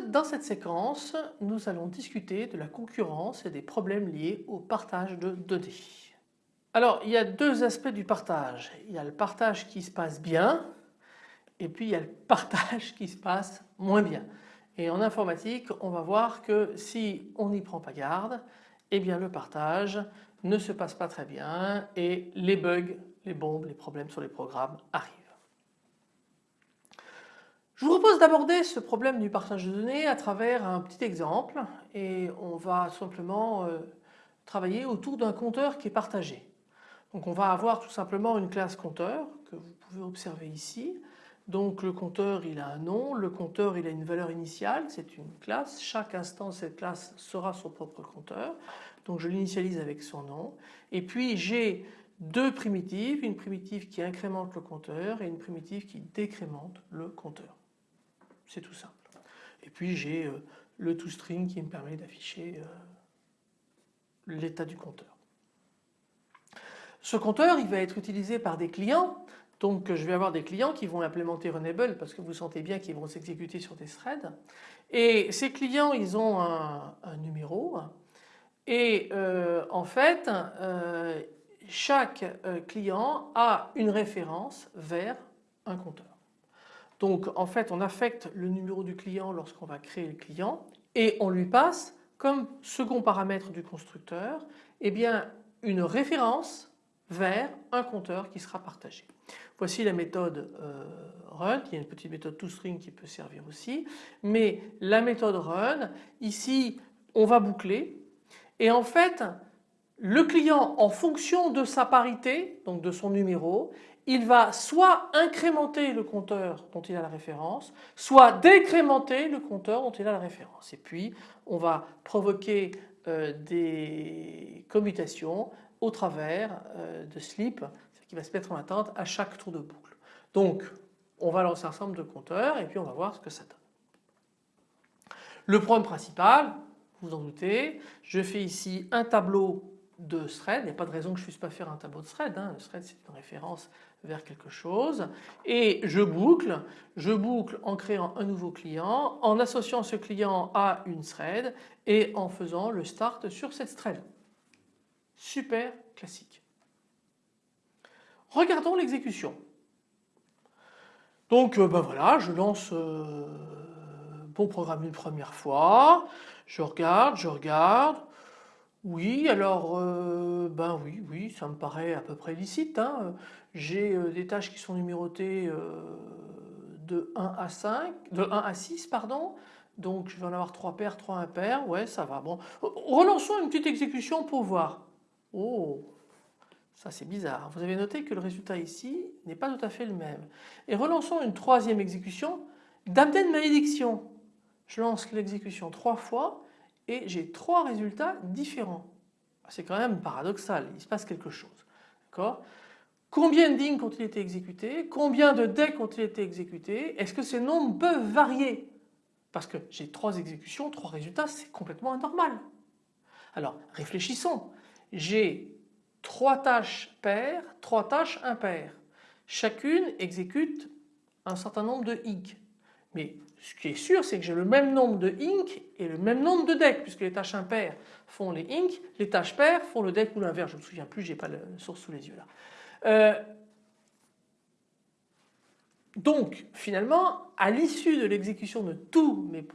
dans cette séquence nous allons discuter de la concurrence et des problèmes liés au partage de données. Alors il y a deux aspects du partage. Il y a le partage qui se passe bien et puis il y a le partage qui se passe moins bien. Et en informatique on va voir que si on n'y prend pas garde, eh bien le partage ne se passe pas très bien et les bugs, les bombes, les problèmes sur les programmes arrivent. Je vous propose d'aborder ce problème du partage de données à travers un petit exemple et on va simplement euh, travailler autour d'un compteur qui est partagé. Donc on va avoir tout simplement une classe compteur que vous pouvez observer ici. Donc le compteur il a un nom, le compteur il a une valeur initiale, c'est une classe, chaque instant cette classe sera son propre compteur. Donc je l'initialise avec son nom et puis j'ai deux primitives, une primitive qui incrémente le compteur et une primitive qui décrémente le compteur. C'est tout simple. Et puis j'ai euh, le toString qui me permet d'afficher euh, l'état du compteur. Ce compteur il va être utilisé par des clients donc je vais avoir des clients qui vont implémenter Runable parce que vous sentez bien qu'ils vont s'exécuter sur des threads et ces clients ils ont un, numéro et euh, en fait chaque client a une référence vers un compteur. Donc en fait on affecte le numéro du client lorsqu'on va créer le client et on lui passe comme second paramètre du constructeur eh une référence vers un compteur qui sera partagé. Voici la méthode euh, run, il y a une petite méthode toString qui peut servir aussi, mais la méthode run, ici on va boucler. Et en fait le client en fonction de sa parité, donc de son numéro, il va soit incrémenter le compteur dont il a la référence, soit décrémenter le compteur dont il a la référence. Et puis on va provoquer euh, des commutations au travers euh, de sleep qui va se mettre en attente à chaque tour de boucle. Donc on va lancer un ensemble de compteurs et puis on va voir ce que ça donne. Le problème principal, vous en doutez, je fais ici un tableau de thread, il n'y a pas de raison que je ne puisse pas faire un tableau de thread, hein. le thread c'est une référence vers quelque chose et je boucle, je boucle en créant un nouveau client, en associant ce client à une thread et en faisant le start sur cette thread. Super classique. Regardons l'exécution. Donc ben voilà, je lance euh, mon programme une première fois, je regarde, je regarde, oui, alors euh, ben oui, oui, ça me paraît à peu près licite. Hein. J'ai euh, des tâches qui sont numérotées euh, de 1 à 5, de 1 à 6 pardon. Donc je vais en avoir 3 paires, 3 impairs, ouais ça va. Bon, relançons une petite exécution pour voir. Oh, ça c'est bizarre. Vous avez noté que le résultat ici n'est pas tout à fait le même. Et relançons une troisième exécution de malédiction. Je lance l'exécution trois fois et j'ai trois résultats différents. C'est quand même paradoxal, il se passe quelque chose. Combien de dignes ont-ils été exécutés? Combien de decks ont-ils été exécutés? Est-ce que ces nombres peuvent varier? Parce que j'ai trois exécutions, trois résultats, c'est complètement anormal. Alors réfléchissons. J'ai trois tâches paires, trois tâches impaires. Chacune exécute un certain nombre de inc. Mais ce qui est sûr, c'est que j'ai le même nombre de inc et le même nombre de decks puisque les tâches impaires font les inc, les tâches paires font le deck ou l'inverse. Je ne me souviens plus, je n'ai pas le source sous les yeux là. Euh, donc finalement, à l'issue de l'exécution de mes,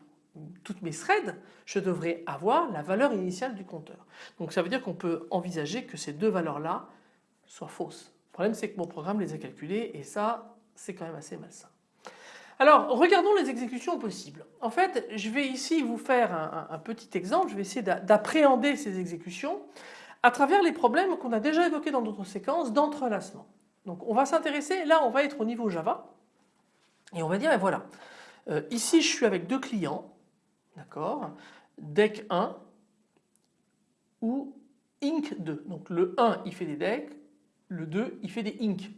toutes mes threads, je devrais avoir la valeur initiale du compteur. Donc ça veut dire qu'on peut envisager que ces deux valeurs-là soient fausses. Le problème c'est que mon programme les a calculées et ça c'est quand même assez malsain. Alors regardons les exécutions possibles. En fait je vais ici vous faire un, petit exemple, je vais essayer d'appréhender ces exécutions à travers les problèmes qu'on a déjà évoqués dans d'autres séquences d'entrelacement. Donc on va s'intéresser, là on va être au niveau Java et on va dire voilà, euh, ici je suis avec deux clients, d'accord, deck 1 ou inc 2. Donc le 1 il fait des decks, le 2 il fait des inc.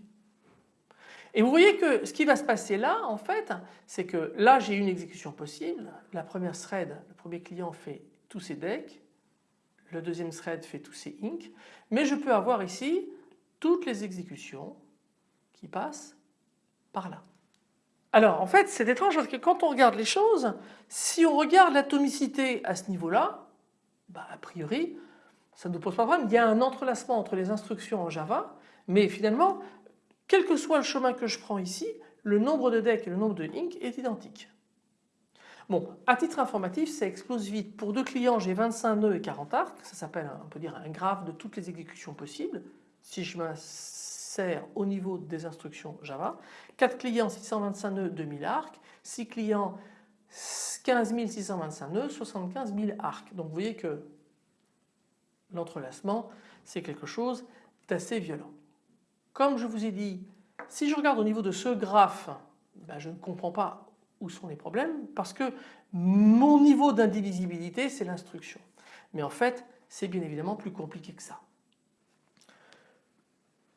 Et vous voyez que ce qui va se passer là en fait c'est que là j'ai une exécution possible, la première thread, le premier client fait tous ses decks, le deuxième thread fait tous ses inc, mais je peux avoir ici toutes les exécutions qui passent par là. Alors en fait c'est étrange parce que quand on regarde les choses, si on regarde l'atomicité à ce niveau-là, bah, a priori ça ne nous pose pas de problème. Il y a un entrelacement entre les instructions en Java mais finalement quel que soit le chemin que je prends ici, le nombre de decks et le nombre de inc est identique. Bon, à titre informatif, ça explose vite. Pour deux clients, j'ai 25 nœuds et 40 arcs. Ça s'appelle, on peut dire, un graphe de toutes les exécutions possibles. Si je m'insère au niveau des instructions Java. 4 clients, 625 nœuds, 2000 arcs. 6 clients, 15 625 nœuds, 75 000 arcs. Donc vous voyez que l'entrelacement, c'est quelque chose d'assez violent. Comme je vous ai dit, si je regarde au niveau de ce graphe, ben je ne comprends pas où sont les problèmes parce que mon niveau d'indivisibilité c'est l'instruction. Mais en fait c'est bien évidemment plus compliqué que ça.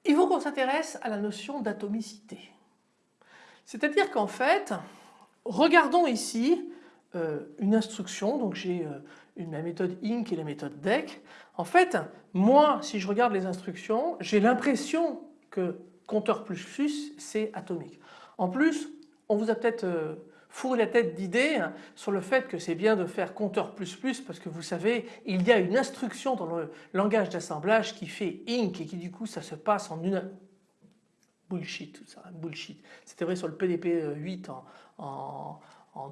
Il faut qu'on s'intéresse à la notion d'atomicité. C'est-à-dire qu'en fait, regardons ici euh, une instruction, donc j'ai euh, la méthode INC et la méthode DEC. En fait, moi, si je regarde les instructions, j'ai l'impression que compteur plus plus, c'est atomique. En plus, on vous a peut-être euh, fourré la tête d'idées sur le fait que c'est bien de faire compteur plus plus parce que vous savez il y a une instruction dans le langage d'assemblage qui fait inc et qui du coup ça se passe en une bullshit tout ça bullshit c'était vrai sur le PDP 8 en,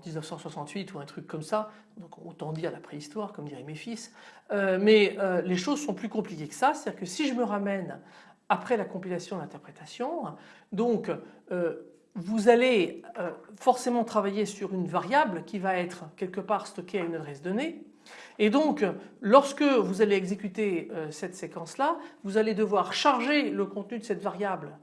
1968 ou un truc comme ça donc autant dire la préhistoire comme diraient mes fils euh, mais euh, les choses sont plus compliquées que ça c'est à dire que si je me ramène après la compilation d'interprétation donc euh, vous allez euh, forcément travailler sur une variable qui va être quelque part stockée à une adresse donnée. Et donc lorsque vous allez exécuter euh, cette séquence là vous allez devoir charger le contenu de cette variable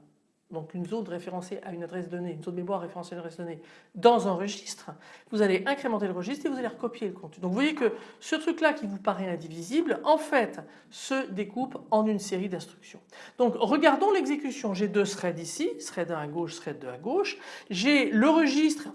donc une zone référencée à une adresse donnée, une zone mémoire référencée à une adresse donnée dans un registre, vous allez incrémenter le registre et vous allez recopier le contenu. Donc vous voyez que ce truc là qui vous paraît indivisible en fait se découpe en une série d'instructions. Donc regardons l'exécution, j'ai deux threads ici, thread 1 à gauche, thread 2 à gauche, j'ai le registre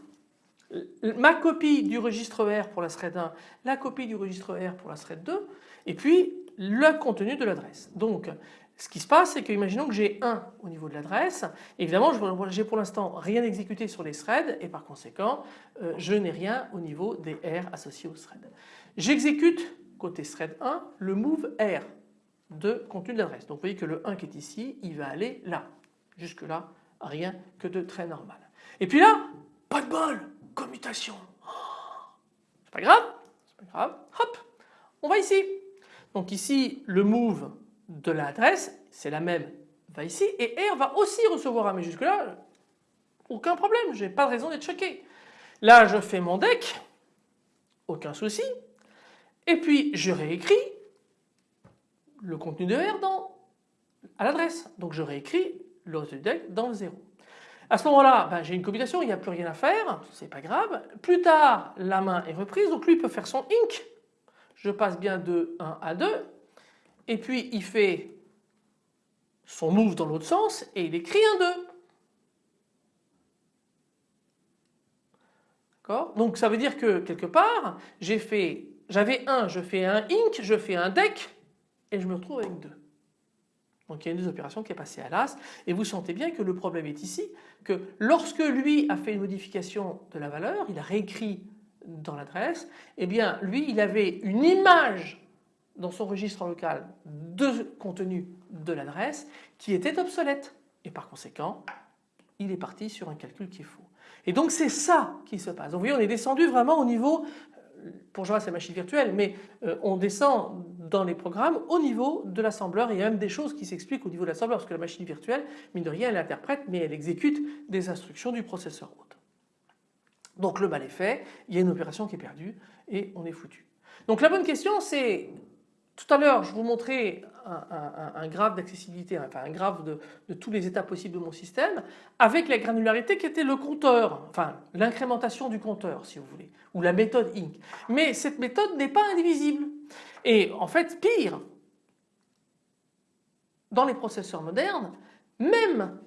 ma copie du registre R pour la thread 1, la copie du registre R pour la thread 2 et puis le contenu de l'adresse. Donc ce qui se passe, c'est que imaginons que j'ai 1 au niveau de l'adresse. Évidemment, j'ai pour l'instant rien exécuté sur les threads et par conséquent, euh, je n'ai rien au niveau des R associés aux threads. J'exécute côté thread 1 le move R de contenu de l'adresse. Donc vous voyez que le 1 qui est ici, il va aller là. Jusque là, rien que de très normal. Et puis là, pas de bol, commutation. C'est pas grave, c'est pas grave. Hop, on va ici. Donc ici, le move de l'adresse, c'est la même, va ici et R va aussi recevoir un mais jusque là aucun problème, j'ai pas de raison d'être choqué. Là je fais mon deck, aucun souci et puis je réécris le contenu de R dans, à l'adresse. Donc je réécris le reste du deck dans le 0. À ce moment-là, ben, j'ai une computation, il n'y a plus rien à faire, c'est pas grave. Plus tard, la main est reprise, donc lui peut faire son inc. Je passe bien de 1 à 2 et puis il fait son move dans l'autre sens et il écrit un 2. D'accord? Donc ça veut dire que quelque part j'ai fait, j'avais un, je fais un ink, je fais un deck et je me retrouve avec 2. Donc il y a une des opérations qui est passée à l'as et vous sentez bien que le problème est ici que lorsque lui a fait une modification de la valeur, il a réécrit dans l'adresse, eh bien lui il avait une image dans son registre local de contenu de l'adresse qui était obsolète et par conséquent il est parti sur un calcul qui est faux. Et donc c'est ça qui se passe. Donc vous voyez on est descendu vraiment au niveau, euh, pour Java c'est machine virtuelle, mais euh, on descend dans les programmes au niveau de l'assembleur il y a même des choses qui s'expliquent au niveau de l'assembleur parce que la machine virtuelle, mine de rien, elle interprète mais elle exécute des instructions du processeur hôte. Donc le mal est fait, il y a une opération qui est perdue et on est foutu. Donc la bonne question c'est tout à l'heure, je vous montrais un, graphe d'accessibilité, un graphe de, tous les états possibles de mon système, avec la granularité qui était le compteur, enfin l'incrémentation du compteur si vous voulez, ou la méthode INC. Mais cette méthode n'est pas indivisible. Et en fait, pire, dans les processeurs modernes, même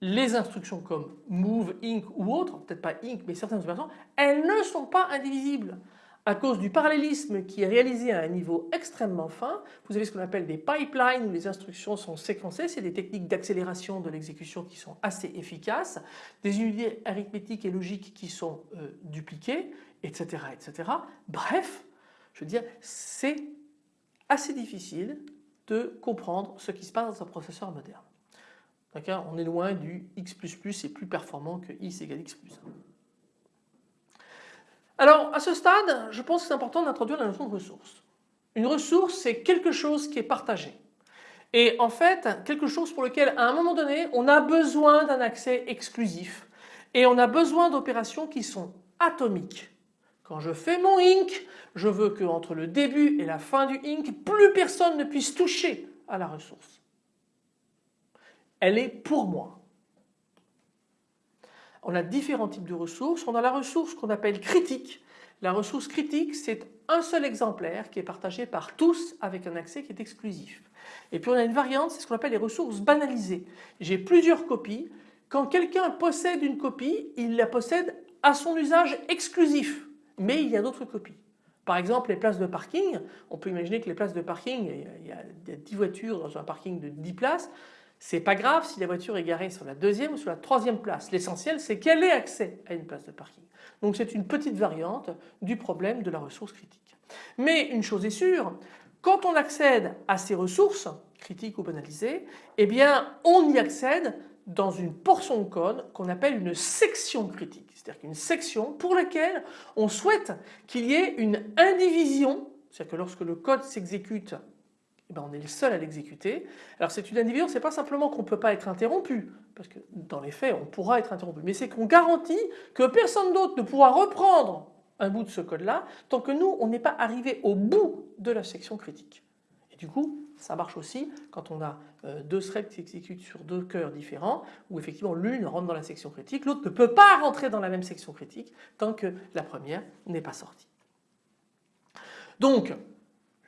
les instructions comme move, inc ou autres, peut-être pas inc mais certaines opérations, elles ne sont pas indivisibles. À cause du parallélisme qui est réalisé à un niveau extrêmement fin. Vous avez ce qu'on appelle des pipelines où les instructions sont séquencées, c'est des techniques d'accélération de l'exécution qui sont assez efficaces, des unités arithmétiques et logiques qui sont euh, dupliquées, etc., etc. Bref, je veux dire, c'est assez difficile de comprendre ce qui se passe dans un processeur moderne. On est loin du x++ est plus performant que x égale x+. Alors à ce stade, je pense que c'est important d'introduire la notion de ressource. Une ressource, c'est quelque chose qui est partagé. Et en fait, quelque chose pour lequel à un moment donné, on a besoin d'un accès exclusif. Et on a besoin d'opérations qui sont atomiques. Quand je fais mon INC, je veux qu'entre le début et la fin du INC, plus personne ne puisse toucher à la ressource. Elle est pour moi. On a différents types de ressources. On a la ressource qu'on appelle critique. La ressource critique, c'est un seul exemplaire qui est partagé par tous avec un accès qui est exclusif. Et puis on a une variante, c'est ce qu'on appelle les ressources banalisées. J'ai plusieurs copies. Quand quelqu'un possède une copie, il la possède à son usage exclusif mais il y a d'autres copies. Par exemple, les places de parking, on peut imaginer que les places de parking, il y a 10 voitures dans un parking de 10 places, c'est pas grave si la voiture est garée sur la deuxième ou sur la troisième place. L'essentiel c'est qu'elle ait accès à une place de parking. Donc c'est une petite variante du problème de la ressource critique. Mais une chose est sûre, quand on accède à ces ressources, critiques ou banalisées, eh bien on y accède dans une portion de code qu'on appelle une section critique. C'est-à-dire qu'une section pour laquelle on souhaite qu'il y ait une indivision, c'est-à-dire que lorsque le code s'exécute, ben, on est le seul à l'exécuter. Alors c'est une indivision, c'est pas simplement qu'on ne peut pas être interrompu, parce que dans les faits on pourra être interrompu, mais c'est qu'on garantit que personne d'autre ne pourra reprendre un bout de ce code-là tant que nous on n'est pas arrivé au bout de la section critique. Et du coup ça marche aussi quand on a euh, deux threads qui s'exécutent sur deux cœurs différents où effectivement l'une rentre dans la section critique, l'autre ne peut pas rentrer dans la même section critique tant que la première n'est pas sortie. Donc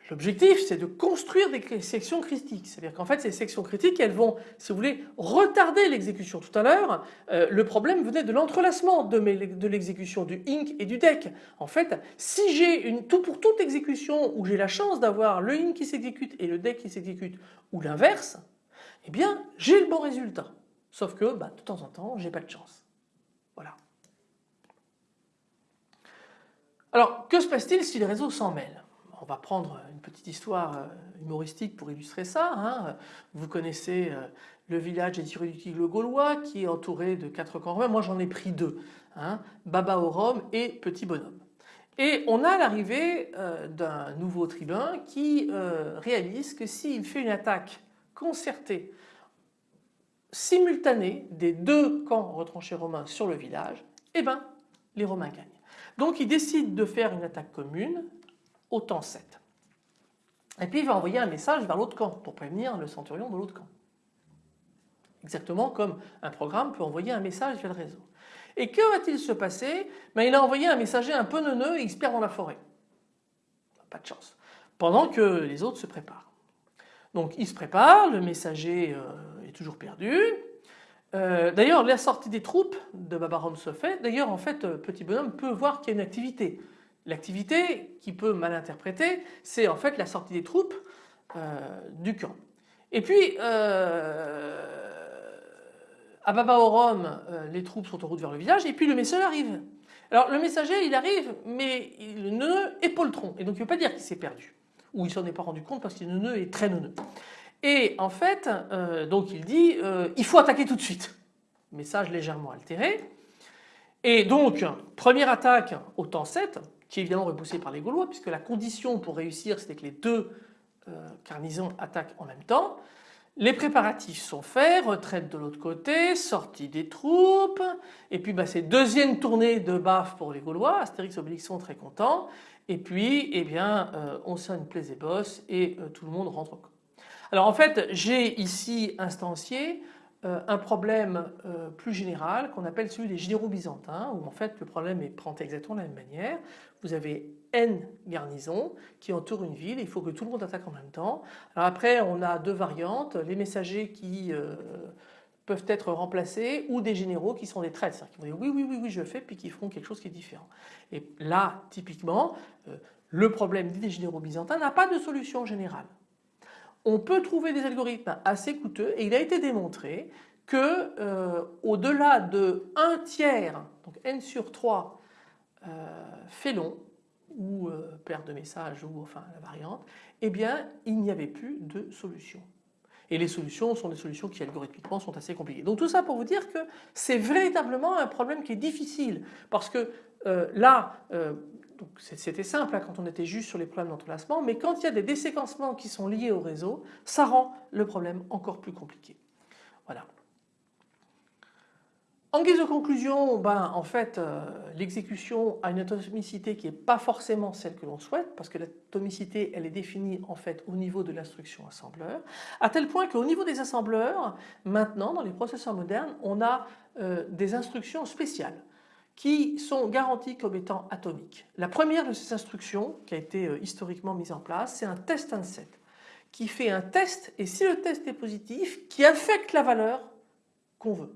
L'objectif c'est de construire des sections critiques, c'est-à-dire qu'en fait ces sections critiques elles vont, si vous voulez, retarder l'exécution. Tout à l'heure, euh, le problème venait de l'entrelacement de, l'exécution du INC et du DEC. En fait, si j'ai une tout pour toute exécution où j'ai la chance d'avoir le INC qui s'exécute et le DEC qui s'exécute ou l'inverse, eh bien j'ai le bon résultat. Sauf que bah, de temps en temps j'ai pas de chance. Voilà. Alors que se passe-t-il si les réseaux s'en mêlent? On va prendre une petite histoire euh, humoristique pour illustrer ça. Hein. Vous connaissez euh, le village des le gaulois qui est entouré de quatre camps romains. Moi j'en ai pris deux, hein, Baba au Rome et Petit Bonhomme. Et on a l'arrivée euh, d'un nouveau tribun qui réalise que s'il fait une attaque concertée, simultanée des deux camps retranchés romains sur le village, eh ben les Romains gagnent. Donc il décide de faire une attaque commune autant 7. Et puis il va envoyer un message vers l'autre camp pour prévenir le centurion de l'autre camp. Exactement comme un programme peut envoyer un message vers le réseau. Et que va-t-il se passer? Ben, Il a envoyé un messager un peu neuneux et il se perd dans la forêt. Pas de chance. Pendant que les autres se préparent. Donc il se prépare, le messager euh, est toujours perdu. Euh, d'ailleurs la sortie des troupes de Babarom se fait. D'ailleurs en fait euh, Petit Bonhomme peut voir qu'il y a une activité. L'activité qui peut mal interpréter, c'est en fait la sortie des troupes euh, du camp. Et puis, euh, à Baba Rome, euh, les troupes sont en route vers le village et puis le messager arrive. Alors le messager il arrive mais le nœud est poltron et donc il ne veut pas dire qu'il s'est perdu ou il s'en est pas rendu compte parce que le nœud est très neuneux. Et en fait donc il dit il faut attaquer tout de suite. Message légèrement altéré. Et donc première attaque au temps 7 qui est évidemment repoussé par les Gaulois puisque la condition pour réussir c'était que les deux euh, attaquent en même temps. Les préparatifs sont faits, retraite de l'autre côté, sortie des troupes, et puis bah, c'est deuxième tournée de baf pour les Gaulois, Astérix et Obélix sont très contents, et puis eh bien, euh, on sonne plaise et bosse et euh, tout le monde rentre au camp. Alors en fait j'ai ici instancié un problème euh, plus général qu'on appelle celui des généraux byzantins où en fait le problème est présenté exactement de la même manière. Vous avez N garnisons qui entourent une ville, il faut que tout le monde attaque en même temps. Alors après on a deux variantes, les messagers qui euh, peuvent être remplacés ou des généraux qui sont des traîtres, c'est-à-dire qui vont dire oui, oui, oui, oui, je fais, puis qui feront quelque chose qui est différent. Et là, typiquement, euh, le problème des généraux byzantins n'a pas de solution générale. On peut trouver des algorithmes assez coûteux et il a été démontré que euh, au-delà de 1 tiers, donc n sur 3 euh, ou euh, paire de messages ou enfin la variante, eh bien il n'y avait plus de solution. Et les solutions sont des solutions qui algorithmiquement sont assez compliquées. Donc tout ça pour vous dire que c'est véritablement un problème qui est difficile parce que euh, là, c'était simple hein, quand on était juste sur les problèmes d'entrelacement, mais quand il y a des déséquencements qui sont liés au réseau, ça rend le problème encore plus compliqué. Voilà. En guise de conclusion, ben, en fait, euh, l'exécution a une atomicité qui n'est pas forcément celle que l'on souhaite, parce que l'atomicité, elle est définie en fait au niveau de l'instruction assembleur, à tel point qu'au niveau des assembleurs, maintenant, dans les processeurs modernes, on a euh, des instructions spéciales qui sont garanties comme étant atomiques. La première de ces instructions, qui a été euh, historiquement mise en place, c'est un test set qui fait un test, et si le test est positif, qui affecte la valeur qu'on veut.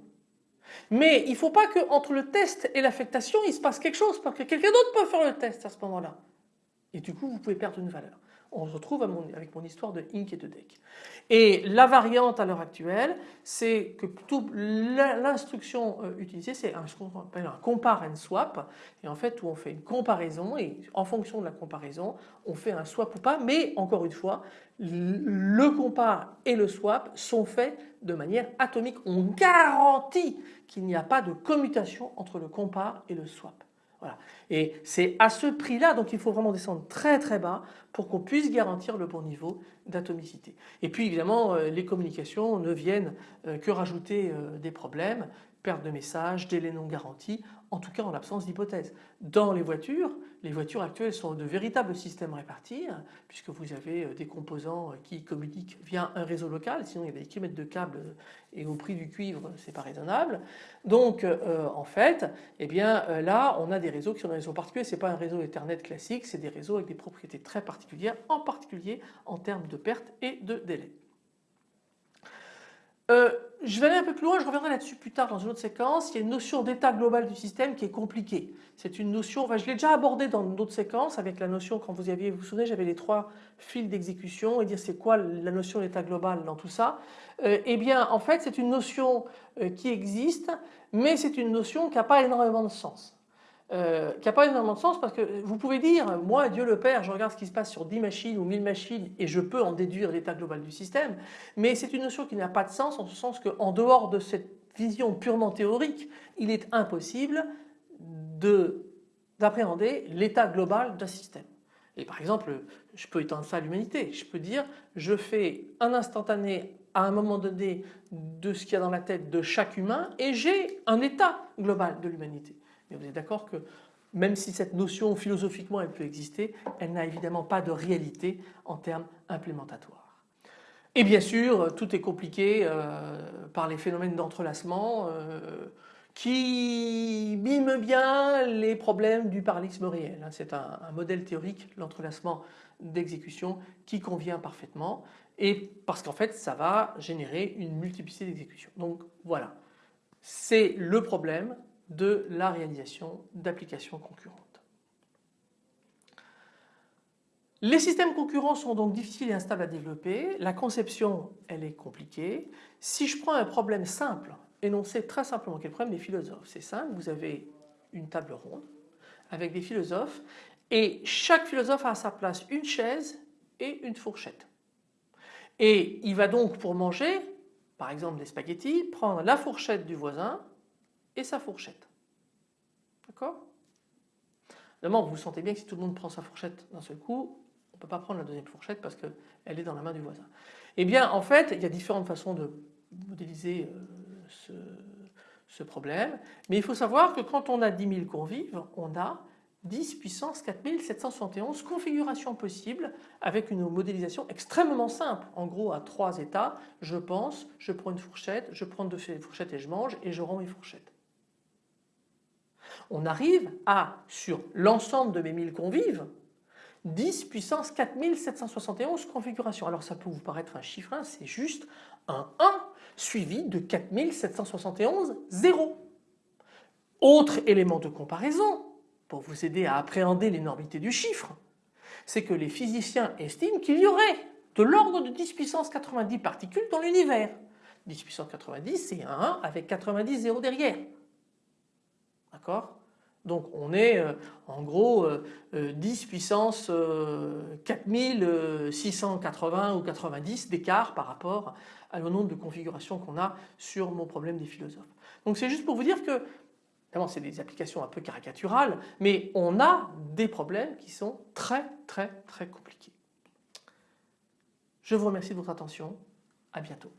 Mais il ne faut pas qu'entre le test et l'affectation, il se passe quelque chose parce que quelqu'un d'autre peut faire le test à ce moment-là. Et du coup, vous pouvez perdre une valeur. On se retrouve avec mon histoire de Inc et de Deck. Et la variante à l'heure actuelle, c'est que l'instruction euh, utilisée, c'est ce qu'on un compare and swap. Et en fait, où on fait une comparaison et en fonction de la comparaison, on fait un swap ou pas. Mais encore une fois, le compare et le swap sont faits de manière atomique. On garantit qu'il n'y a pas de commutation entre le compare et le swap. Et c'est à ce prix-là, donc il faut vraiment descendre très très bas pour qu'on puisse garantir le bon niveau d'atomicité. Et puis évidemment, euh, les communications ne viennent euh, que rajouter euh, des problèmes, perte de messages, délai non garanti, en tout cas en l'absence d'hypothèse. Dans les voitures, les voitures actuelles sont de véritables systèmes répartis, hein, puisque vous avez euh, des composants euh, qui communiquent via un réseau local, sinon il y a des kilomètres de câbles euh, et au prix du cuivre, c'est pas raisonnable. Donc en fait, eh bien là, on a des réseaux qui sont des réseaux particuliers, c'est pas un réseau Ethernet classique, c'est des réseaux avec des propriétés très particulières, en particulier en termes de perte et de délai. Euh, je vais aller un peu plus loin, je reviendrai là-dessus plus tard dans une autre séquence. Il y a une notion d'état global du système qui est compliquée. C'est une notion, enfin, je l'ai déjà abordé dans d'autres séquences avec la notion, quand vous aviez, vous vous souvenez, j'avais les trois fils d'exécution et dire c'est quoi la notion d'état global dans tout ça. Euh, eh bien, en fait, c'est une notion euh, qui existe, mais c'est une notion qui n'a pas énormément de sens. Euh, qui n'a pas énormément de sens parce que vous pouvez dire, moi Dieu le Père, je regarde ce qui se passe sur 10 machines ou 1000 machines et je peux en déduire l'état global du système, mais c'est une notion qui n'a pas de sens en ce sens qu'en dehors de cette vision purement théorique, il est impossible d'appréhender l'état global d'un système. Et par exemple, je peux étendre ça à l'humanité, je peux dire, je fais un instantané à un moment donné de ce qu'il y a dans la tête de chaque humain et j'ai un état global de l'humanité. Mais vous êtes d'accord que même si cette notion philosophiquement elle peut exister, elle n'a évidemment pas de réalité en termes implémentatoires. Et bien sûr, tout est compliqué euh, par les phénomènes d'entrelacement euh, qui miment bien les problèmes du parallélisme réel. Hein. C'est un, un, modèle théorique, l'entrelacement d'exécution, qui convient parfaitement et parce qu'en fait ça va générer une multiplicité d'exécutions. Donc voilà, c'est le problème de la réalisation d'applications concurrentes. Les systèmes concurrents sont donc difficiles et instables à développer. La conception, elle est compliquée. Si je prends un problème simple, énoncé très simplement, quel est le problème des philosophes C'est simple, vous avez une table ronde avec des philosophes et chaque philosophe a à sa place une chaise et une fourchette. Et il va donc pour manger, par exemple des spaghettis, prendre la fourchette du voisin et sa fourchette. D'accord? Évidemment, vous sentez bien que si tout le monde prend sa fourchette d'un seul coup, on ne peut pas prendre la deuxième fourchette parce qu'elle est dans la main du voisin. Eh bien, en fait, il y a différentes façons de modéliser euh, ce, problème, mais il faut savoir que quand on a 10 000 convives, on a 10 puissance 4771 configurations possibles avec une modélisation extrêmement simple. En gros, à trois états, je pense, je prends une fourchette, je prends deux fourchettes et je mange et je rends mes fourchettes on arrive à, sur l'ensemble de mes 1000 convives, 10 puissance 4771 configurations. Alors ça peut vous paraître un chiffre 1, c'est juste un 1 suivi de 4771 zéros. Autre élément de comparaison pour vous aider à appréhender l'énormité du chiffre, c'est que les physiciens estiment qu'il y aurait de l'ordre de 10 puissance 90 particules dans l'univers. 10 puissance 90 c'est un 1 avec 90 zéros derrière. D'accord? Donc on est euh, en gros 10 euh, euh, puissance 4680 ou 90 d'écart par rapport à le nombre de configurations qu'on a sur mon problème des philosophes. Donc c'est juste pour vous dire que Évidemment, c'est des applications un peu caricaturales, mais on a des problèmes qui sont très très très compliqués. Je vous remercie de votre attention. À bientôt.